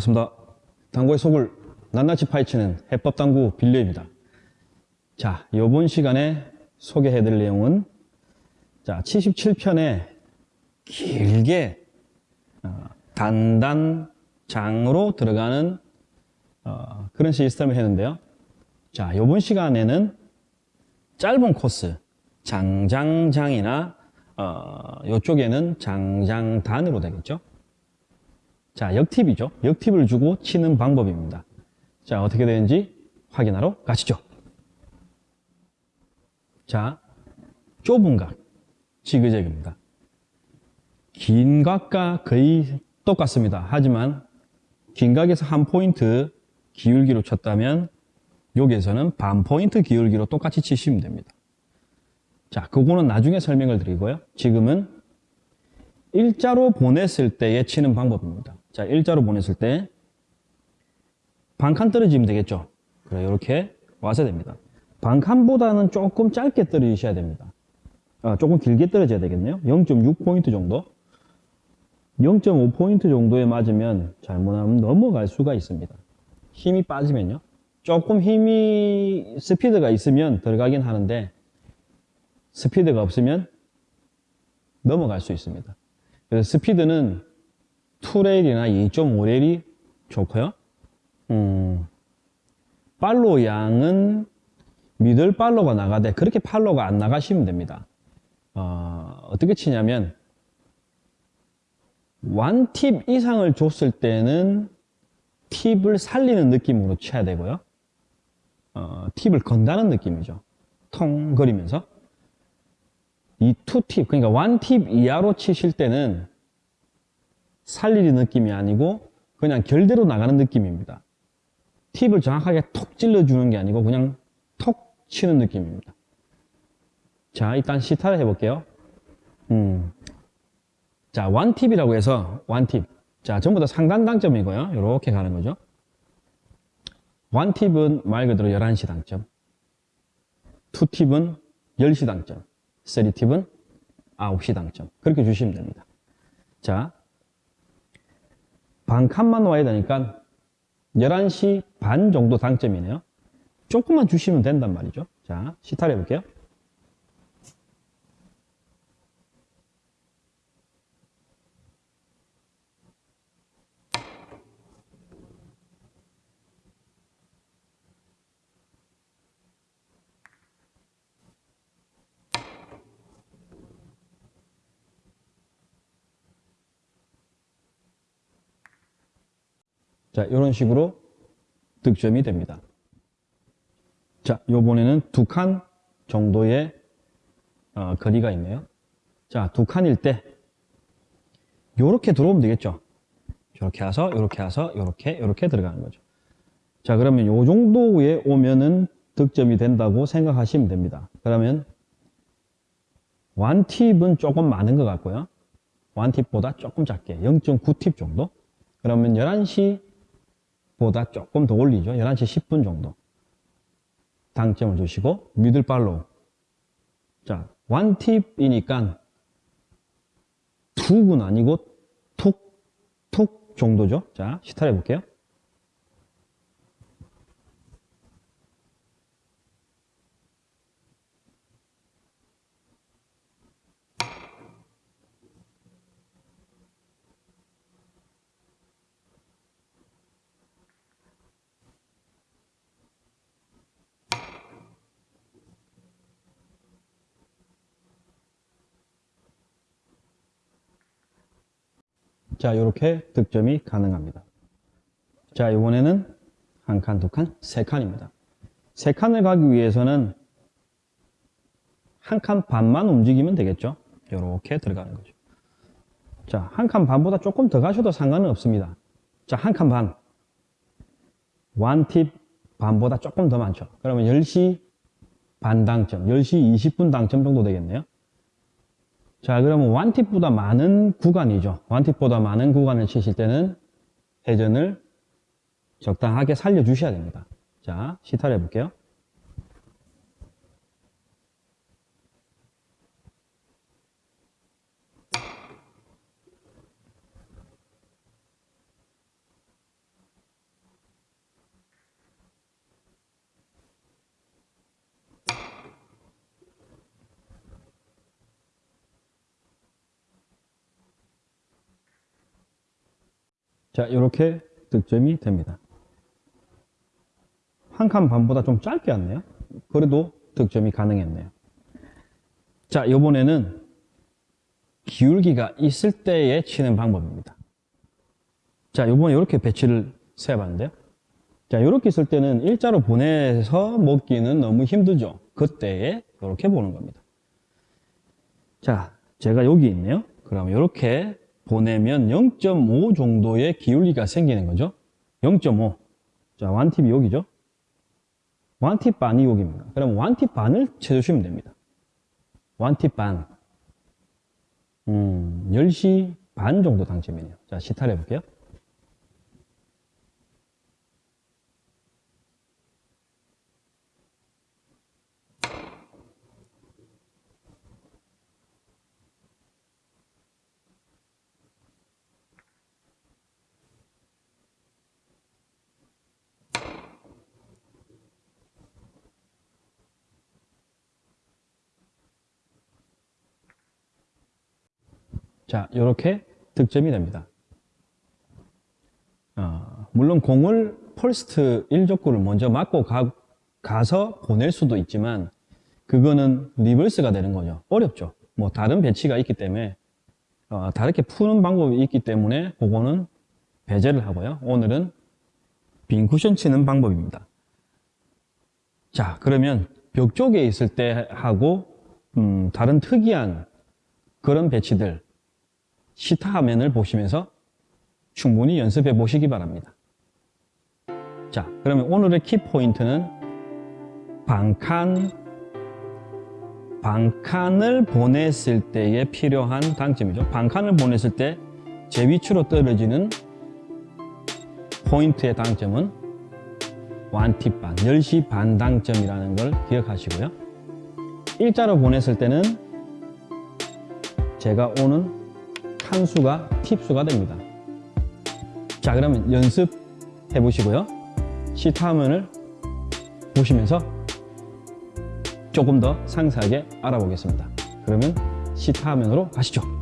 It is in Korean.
반갑습니다. 당구의 속을 낱낱이 파헤치는 해법당구 빌려입니다. 자, 이번 시간에 소개해드릴 내용은 자, 77편에 길게 어, 단단장으로 들어가는 어, 그런 시스템을 했는데요. 자, 이번 시간에는 짧은 코스, 장장장이나 어, 이쪽에는 장장단으로 되겠죠. 자, 역팁이죠. 역팁을 주고 치는 방법입니다. 자, 어떻게 되는지 확인하러 가시죠. 자, 좁은 각, 지그재그입니다. 긴 각과 거의 똑같습니다. 하지만 긴 각에서 한 포인트 기울기로 쳤다면 여기에서는 반 포인트 기울기로 똑같이 치시면 됩니다. 자, 그거는 나중에 설명을 드리고요. 지금은 일자로 보냈을 때에 치는 방법입니다. 자, 일자로 보냈을 때 반칸 떨어지면 되겠죠. 그래, 이렇게 와서 됩니다. 반칸보다는 조금 짧게 떨어지셔야 됩니다. 아, 조금 길게 떨어져야 되겠네요. 0.6포인트 정도. 0.5포인트 정도에 맞으면 잘못하면 넘어갈 수가 있습니다. 힘이 빠지면요. 조금 힘이, 스피드가 있으면 들어가긴 하는데, 스피드가 없으면 넘어갈 수 있습니다. 그래서 스피드는 2레일이나 2.5레일이 좋고요. 음, 팔로 양은 미들 팔로가 나가되 그렇게 팔로가 안 나가시면 됩니다. 어, 어떻게 치냐면 완팁 이상을 줬을 때는 팁을 살리는 느낌으로 쳐야 되고요. 어, 팁을 건다는 느낌이죠. 통 거리면서 이 투팁 그러니까 완팁 이하로 치실 때는 살리는 느낌이 아니고 그냥 결대로 나가는 느낌입니다. 팁을 정확하게 톡 찔러주는 게 아니고 그냥 톡 치는 느낌입니다. 자, 일단 시타를 해볼게요. 음. 자, 원팁이라고 해서 원팁. 자, 전부 다 상단 당점이고요. 이렇게 가는 거죠. 원팁은 말 그대로 11시 당점. 투팁은 10시 당점. 쓰리팁은 9시 당점. 그렇게 주시면 됩니다. 자, 반 칸만 와야 되니까 11시 반 정도 당점이네요. 조금만 주시면 된단 말이죠. 자, 시타를 해볼게요. 자, 이런 식으로 득점이 됩니다. 자, 요번에는 두 칸 정도의 어, 거리가 있네요. 자, 두 칸일 때 요렇게 들어오면 되겠죠. 이렇게 와서 이렇게 와서 이렇게 이렇게 들어가는 거죠. 자, 그러면 요 정도에 오면은 득점이 된다고 생각하시면 됩니다. 그러면 완팁은 조금 많은 것 같고요. 완팁보다 조금 작게 0.9팁 정도. 그러면 11시 보다 조금 더 올리죠. 11시 10분 정도. 당점을 주시고 미들 팔로우. 자, 원팁이니까 툭은 아니고 툭, 툭 정도죠. 자, 시타를 해볼게요. 자, 이렇게 득점이 가능합니다. 자, 이번에는 한 칸, 두 칸, 세 칸입니다. 세 칸을 가기 위해서는 한 칸 반만 움직이면 되겠죠. 이렇게 들어가는 거죠. 자, 한 칸 반보다 조금 더 가셔도 상관은 없습니다. 자, 한 칸 반. 원팁 반보다 조금 더 많죠. 그러면 10시 반 당점, 10시 20분 당점 정도 되겠네요. 자, 그러면 원팁보다 많은 구간이죠. 원팁보다 많은 구간을 치실 때는 회전을 적당하게 살려주셔야 됩니다. 자, 시타를 해볼게요. 자, 이렇게 득점이 됩니다. 한 칸 반보다 좀 짧게 왔네요. 그래도 득점이 가능했네요. 자, 이번에는 기울기가 있을 때에 치는 방법입니다. 자, 이번에 이렇게 배치를 세봤는데요. 자, 이렇게 있을 때는 일자로 보내서 먹기는 너무 힘들죠. 그때에 이렇게 보는 겁니다. 자, 제가 여기 있네요. 그럼 이렇게 보내면 0.5 정도의 기울기가 생기는 거죠. 0.5. 자, 완팁이 여기죠. 완팁 반이 여기입니다. 그럼 완팁 반을 채주시면 됩니다. 완팁 반. 음, 10시 반 정도 당점이네요. 자, 시타를 해볼게요. 자, 이렇게 득점이 됩니다. 어, 물론 공을 first 1적구를 먼저 맞고 가, 가서 보낼 수도 있지만 그거는 reverse가 되는 거죠. 어렵죠. 뭐 다른 배치가 있기 때문에 어, 다르게 푸는 방법이 있기 때문에 그거는 배제를 하고요. 오늘은 빈 쿠션 치는 방법입니다. 자, 그러면 벽 쪽에 있을 때 하고 음, 다른 특이한 그런 배치들 시타 화면을 보시면서 충분히 연습해 보시기 바랍니다. 자, 그러면 오늘의 키포인트는 반칸, 반칸을 보냈을 때에 필요한 당점이죠. 반칸을 보냈을 때 제 위치로 떨어지는 포인트의 당점은 one tip 반, 10시 반 당점이라는 걸 기억하시고요. 일자로 보냈을 때는 제가 오는 칸수가 팁수가 됩니다. 자 그러면 연습해 보시고요. 시타 화면을 보시면서 조금 더 상세하게 알아보겠습니다. 그러면 시타 화면으로 가시죠.